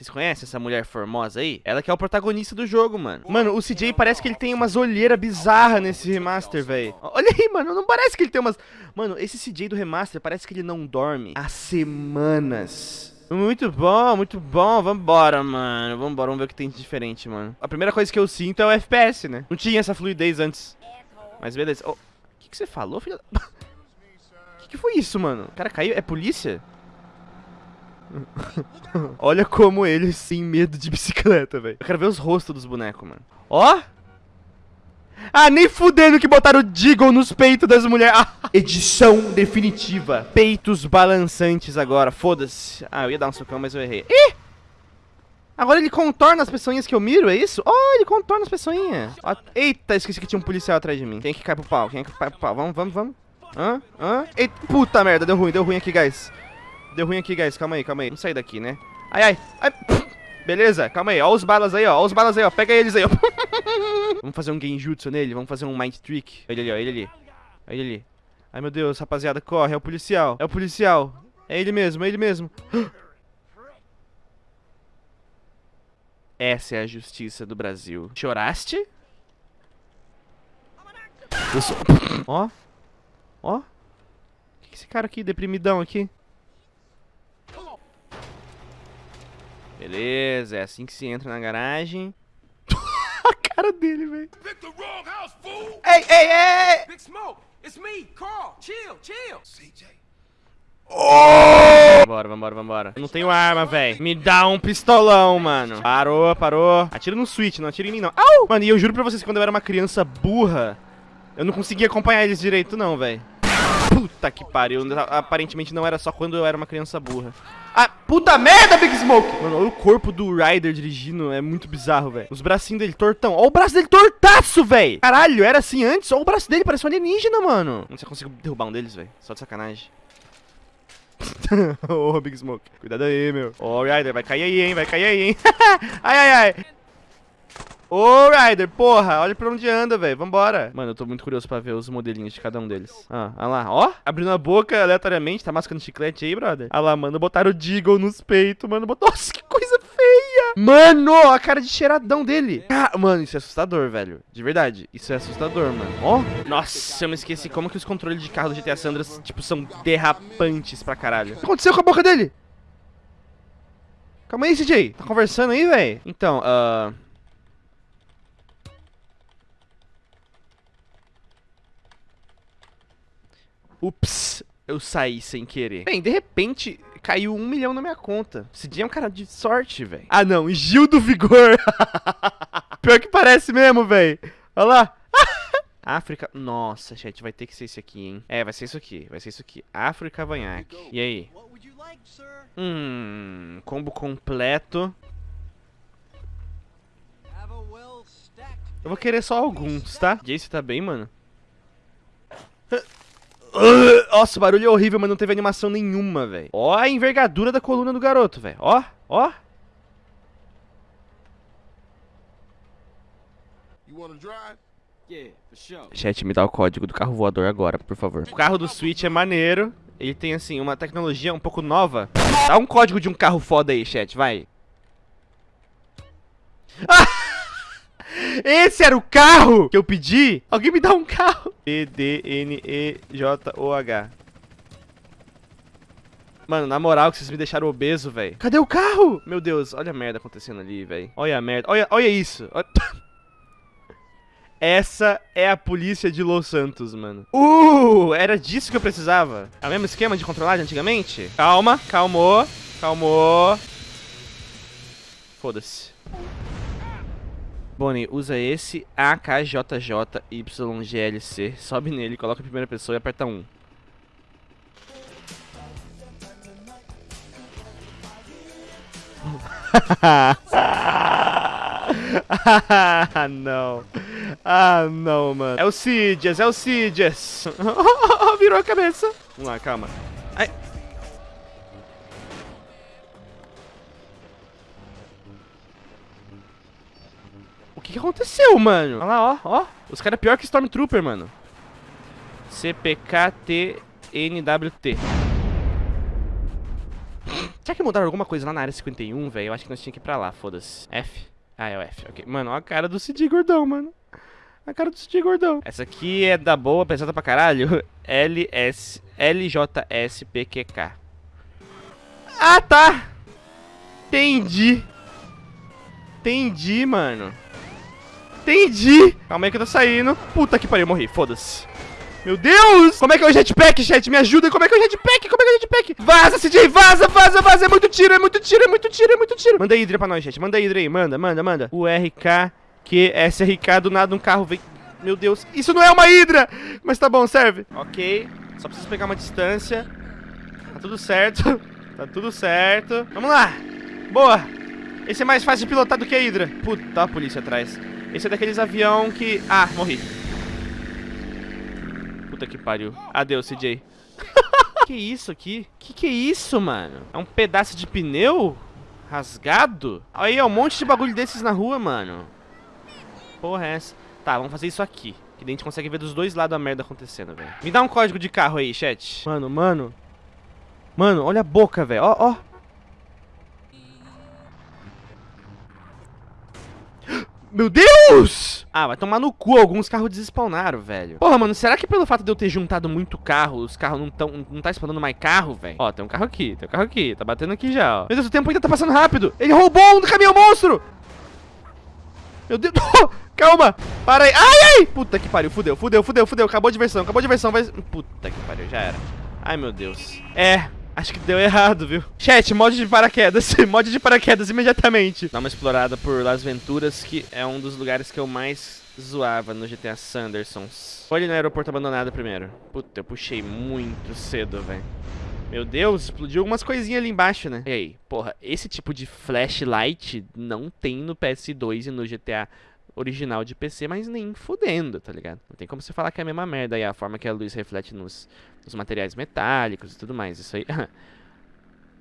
Vocês conhecem essa mulher formosa aí? Ela que é o protagonista do jogo, mano. Mano, o CJ parece que ele tem umas olheiras bizarras nesse remaster, velho. Olha aí, mano. Não parece que ele tem umas... Mano, esse CJ do remaster parece que ele não dorme há semanas. Muito bom, muito bom. Vambora, mano. Vambora, vamos ver o que tem de diferente, mano. A primeira coisa que eu sinto é o FPS, né? Não tinha essa fluidez antes. Mas beleza. O oh, que, que você falou, filho da... O que, que foi isso, mano? O cara caiu? É polícia? Olha como eles têm medo de bicicleta, velho. Eu quero ver os rostos dos bonecos, mano. Ó! Ah, nem fudendo que botaram o Deagle nos peitos das mulheres. Ah, edição definitiva. Peitos balançantes agora. Foda-se. Ah, eu ia dar um socão, mas eu errei. Ih! Agora ele contorna as pessoinhas que eu miro, é isso? Oh, ele contorna as pessoinhas. Eita, esqueci que tinha um policial atrás de mim. Quem é que cai pro pau? Quem é que cai pro pau? Vamos, vamos, vamos. Hã? Hã? Eita, puta merda, deu ruim, deu ruim aqui, guys. Deu ruim aqui, guys. Calma aí, calma aí. Vamos sair daqui, né? Ai, ai. ai. Beleza, calma aí. Ó os balas aí, ó. Ó os balas aí, ó. Pega eles aí, ó. vamos fazer um genjutsu nele. Vamos fazer um mind trick. Ele ali, ó. Ele ali. Ele ali. Ai, meu Deus, rapaziada. Corre. É o policial. É o policial. É ele mesmo, é ele mesmo. Essa é a justiça do Brasil. Choraste? Eu sou... Ó. Ó. O que esse cara aqui, deprimidão aqui? Beleza, é assim que se entra na garagem. a cara dele, velho. Ei, ei, ei! Big Smoke, it's me, Carl. Chill, chill. CJ. Oh! Vambora, vambora, vambora. Eu não tenho arma, velho. Me dá um pistolão, mano. Parou, parou. Atira no switch, não atira em mim, não. Au! Mano, e eu juro pra vocês que quando eu era uma criança burra, eu não conseguia acompanhar eles direito, não, velho. Puta que pariu. Aparentemente não era só quando eu era uma criança burra. Ah, puta merda, Big Smoke! Mano, olha o corpo do Ryder dirigindo, é muito bizarro, velho. Os bracinhos dele tortão. Olha o braço dele tortaço, velho! Caralho, era assim antes? Olha o braço dele, parece um alienígena, mano. Não sei se eu consigo derrubar um deles, velho. Só de sacanagem. Ô, oh, Big Smoke. Cuidado aí, meu. Ô, oh, Ryder, vai cair aí, hein? Vai cair aí, hein? ai, ai, ai. Ô, Ryder, porra, olha pra onde anda, velho. Vambora. Mano, eu tô muito curioso pra ver os modelinhos de cada um deles. Ah, olha lá. Ó, abrindo a boca aleatoriamente. Tá mascando chiclete aí, brother? Olha lá, mano. Botaram o Deagle nos peitos, mano. Nossa, que coisa feia. Mano, a cara de cheiradão dele. Ah, mano, isso é assustador, velho. De verdade. Isso é assustador, mano. Ó. Nossa, eu me esqueci como que os controles de carro do GTA Sandras, tipo, são derrapantes pra caralho. O que aconteceu com a boca dele? Calma aí, CJ. Tá conversando aí, velho? Então, ahn... Uh... Ups, eu saí sem querer. Bem, de repente, caiu um milhão na minha conta. Esse dia é um cara de sorte, velho. Ah, não, Gil do Vigor. Pior que parece mesmo, velho. Olha lá. África... Nossa, chat, vai ter que ser esse aqui, hein? É, vai ser isso aqui, vai ser isso aqui. Afro Cavanhaque. E aí? Hum... Combo completo. Eu vou querer só alguns, tá? Jace tá bem, mano? Nossa, o barulho é horrível, mas não teve animação nenhuma, velho. Ó a envergadura da coluna do garoto, velho. Ó, ó. Chat, me dá o código do carro voador agora, por favor. O carro do Switch é maneiro. Ele tem, assim, uma tecnologia um pouco nova. Dá um código de um carro foda aí, chat, vai. Ah! Esse era o carro que eu pedi? Alguém me dá um carro. E-D-N-E-J-O-H. Mano, na moral que vocês me deixaram obeso, velho. Cadê o carro? Meu Deus, olha a merda acontecendo ali, velho. Olha a merda. Olha, olha isso. Olha... Essa é a polícia de Los Santos, mano. Uh, era disso que eu precisava. É o mesmo esquema de controlar de antigamente? Calma, calmou, calmou. Foda-se. Bonnie, usa esse AKJJYGLC, sobe nele, coloca a primeira pessoa e aperta 1. ah, não. Ah, não, mano. É o Sidias, é o Sidias. Virou a cabeça. Vamos lá, calma. O que, que aconteceu, mano? Olha lá, ó, ó. Os caras é pior que Stormtrooper, mano. CPKTNWT. Será que mudaram alguma coisa lá na área 51, velho? Eu acho que nós tínhamos que ir pra lá, foda-se. F? Ah, é o F, ok. Mano, olha a cara do Cid gordão, mano. A cara do Cid gordão. Essa aqui é da boa, pesada pra caralho. LS, LJSPQK. Ah, tá! Entendi. Entendi, mano. Entendi. Calma aí que eu tô saindo. Puta que pariu, morri. Foda-se. Meu Deus! Como é que é o jetpack, chat? Me ajuda. Como é que é o jetpack? Como é que é o jetpack? Vaza, CJ, vaza, vaza, vaza. É muito tiro, é muito tiro, é muito tiro, é muito tiro. Manda Hydra pra nós, gente. Manda Hydra aí. Manda, manda, manda. O RK, que SRK, do nada um carro vem... Meu Deus. Isso não é uma Hydra! Mas tá bom, serve. Ok. Só preciso pegar uma distância. Tá tudo certo. Tá tudo certo. Vamos lá. Boa. Esse é mais fácil de pilotar do que a Hydra. Puta, tá a polícia atrás. Esse é daqueles avião que... Ah, morri. Puta que pariu. Adeus, CJ. que isso aqui? Que que é isso, mano? É um pedaço de pneu? Rasgado? Aí, é um monte de bagulho desses na rua, mano. Porra é essa? Tá, vamos fazer isso aqui. Que daí a gente consegue ver dos dois lados a merda acontecendo, velho. Me dá um código de carro aí, chat. Mano, mano. Mano, olha a boca, velho. Ó, ó. Meu Deus! Ah, vai tomar no cu, alguns carros despawnaram, velho. Porra, mano, será que pelo fato de eu ter juntado muito carro, os carros não tão, não tá spawnando mais carro, velho? Ó, tem um carro aqui, tem um carro aqui, tá batendo aqui já, ó. Meu Deus, o tempo ainda tá passando rápido. Ele roubou um caminhão monstro! Meu Deus, calma, para aí. Ai, ai! Puta que pariu, fudeu, fudeu, fudeu, fudeu. Acabou a diversão, acabou a diversão, vai... Puta que pariu, já era. Ai, meu Deus. É, Acho que deu errado, viu? Chat, mod de paraquedas. mod de paraquedas imediatamente. Dá uma explorada por Las Venturas, que é um dos lugares que eu mais zoava no GTA Sandersons. Ali no aeroporto abandonado primeiro. Puta, eu puxei muito cedo, velho. Meu Deus, explodiu algumas coisinhas ali embaixo, né? E aí, porra, esse tipo de flashlight não tem no PS2 e no GTA original de PC, mas nem fudendo, tá ligado? Não tem como você falar que é a mesma merda aí, a forma que a luz reflete nos, nos materiais metálicos e tudo mais. Isso aí.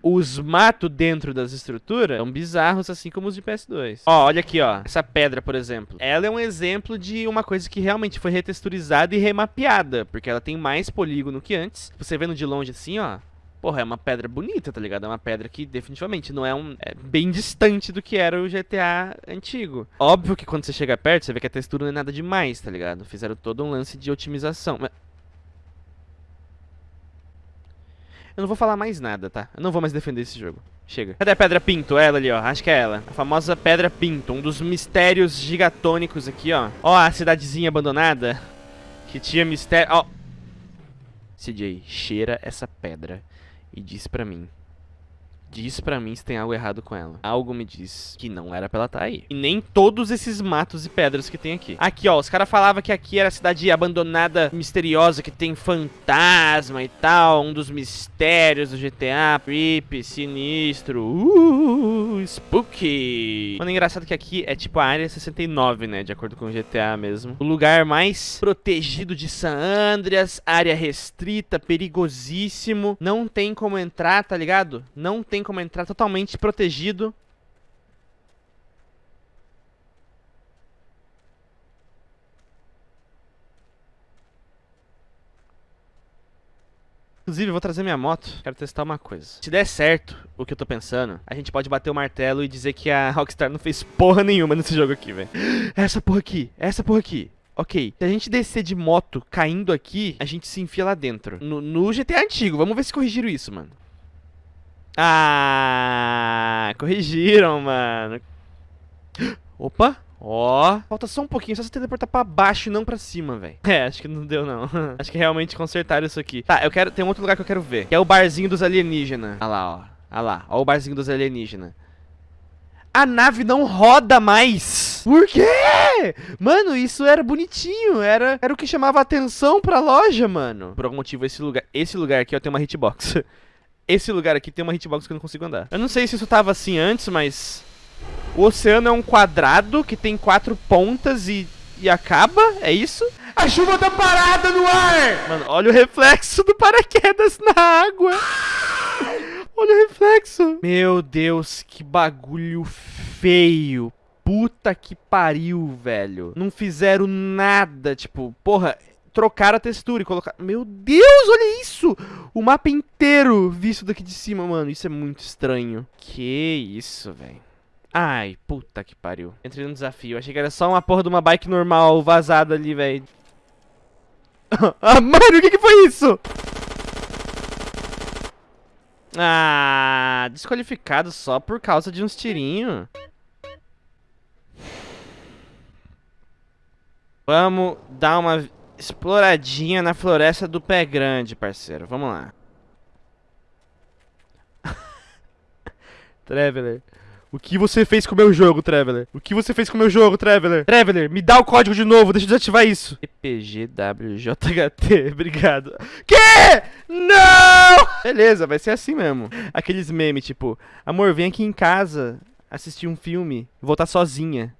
os matos dentro das estruturas são bizarros, assim como os de PS2. Ó, olha aqui, ó. Essa pedra, por exemplo. Ela é um exemplo de uma coisa que realmente foi retexturizada e remapeada, porque ela tem mais polígono que antes. Você vendo de longe assim, ó, Porra, é uma pedra bonita, tá ligado? É uma pedra que definitivamente não é um. É bem distante do que era o GTA antigo. Óbvio que quando você chega perto, você vê que a textura não é nada demais, tá ligado? Fizeram todo um lance de otimização. Eu não vou falar mais nada, tá? Eu não vou mais defender esse jogo. Chega. Cadê a Pedra Pinto? Ela ali, ó. Acho que é ela. A famosa Pedra Pinto. Um dos mistérios gigatônicos aqui, ó. Ó a cidadezinha abandonada. Que tinha mistério... Ó. CJ, cheira essa pedra e diz pra mim Diz pra mim se tem algo errado com ela. Algo me diz que não era pra ela estar tá aí. E nem todos esses matos e pedras que tem aqui. Aqui, ó. Os caras falavam que aqui era a cidade abandonada, misteriosa, que tem fantasma e tal. Um dos mistérios do GTA. Creepy, sinistro. Uh, spooky. Mano, engraçado que aqui é tipo a área 69, né? De acordo com o GTA mesmo. O lugar mais protegido de San Andreas. Área restrita, perigosíssimo. Não tem como entrar, tá ligado? Não tem tem como entrar totalmente protegido. Inclusive, vou trazer minha moto. Quero testar uma coisa. Se der certo o que eu tô pensando, a gente pode bater o martelo e dizer que a Rockstar não fez porra nenhuma nesse jogo aqui, velho. Essa porra aqui, essa porra aqui. Ok, se a gente descer de moto caindo aqui, a gente se enfia lá dentro. No, no GTA antigo, vamos ver se corrigiram isso, mano. Ah, corrigiram, mano. Opa, ó. Falta só um pouquinho, só você teleportar pra baixo e não pra cima, velho. É, acho que não deu, não. acho que realmente consertaram isso aqui. Tá, eu quero... Tem um outro lugar que eu quero ver. Que é o barzinho dos alienígenas. Olha lá, ó. Olha lá, ó o barzinho dos alienígenas. A nave não roda mais. Por quê? Mano, isso era bonitinho. Era, era o que chamava atenção pra loja, mano. Por algum motivo, esse lugar, esse lugar aqui, ó, tem uma hitbox. esse lugar aqui tem uma hitbox que eu não consigo andar. Eu não sei se isso tava assim antes, mas... O oceano é um quadrado que tem quatro pontas e, e acaba? É isso? A chuva tá parada no ar! Mano, olha o reflexo do paraquedas na água. Olha o reflexo. Meu Deus, que bagulho feio. Puta que pariu, velho. Não fizeram nada, tipo, porra, trocar a textura e colocar... Meu Deus, olha isso! O mapa inteiro visto daqui de cima, mano. Isso é muito estranho. Que isso, velho. Ai, puta que pariu. Entrei no desafio. Achei que era só uma porra de uma bike normal vazada ali, velho. ah, mano, o que, que foi isso? Ah, desqualificado só por causa de uns tirinhos. Vamos dar uma exploradinha na floresta do pé grande, parceiro. Vamos lá. Traveler. O que você fez com o meu jogo, Traveler? O que você fez com o meu jogo, Traveler? Traveler, me dá o código de novo, deixa eu desativar isso. EPGWJHT, obrigado. Que? Não! Beleza, vai ser assim mesmo. Aqueles memes, tipo, amor, vem aqui em casa assistir um filme, voltar sozinha.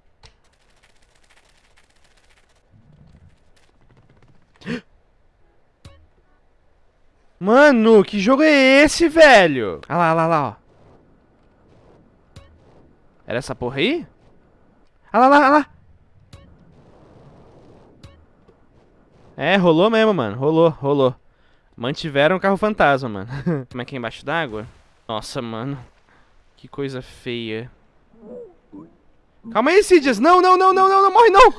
Mano, que jogo é esse, velho? Ah lá, lá, lá, ó. Era essa porra aí? Ah lá, lá, lá. É, rolou mesmo, mano. Rolou, rolou. Mantiveram o carro fantasma, mano. Como é que é embaixo d'água? Nossa, mano. Que coisa feia. Calma aí, Sidias. Não, não, não, não, não, não morre não.